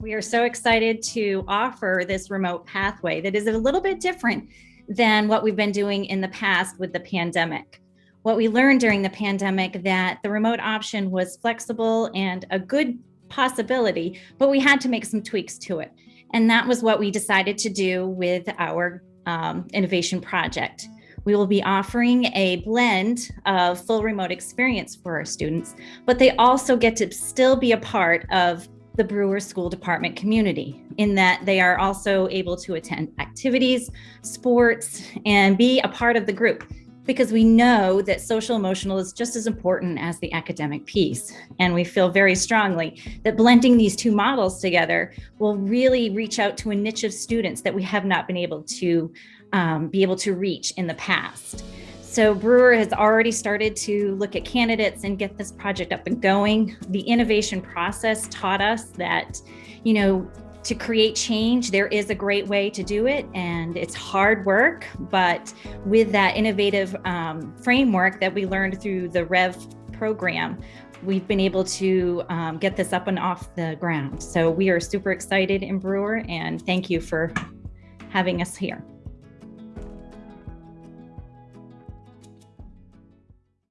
We are so excited to offer this remote pathway that is a little bit different than what we've been doing in the past with the pandemic. What we learned during the pandemic that the remote option was flexible and a good possibility, but we had to make some tweaks to it. And that was what we decided to do with our um, innovation project. We will be offering a blend of full remote experience for our students, but they also get to still be a part of the Brewer School Department community in that they are also able to attend activities, sports, and be a part of the group because we know that social emotional is just as important as the academic piece. And we feel very strongly that blending these two models together will really reach out to a niche of students that we have not been able to um, be able to reach in the past. So Brewer has already started to look at candidates and get this project up and going. The innovation process taught us that, you know, to create change, there is a great way to do it and it's hard work, but with that innovative um, framework that we learned through the REV program, we've been able to um, get this up and off the ground. So we are super excited in Brewer and thank you for having us here.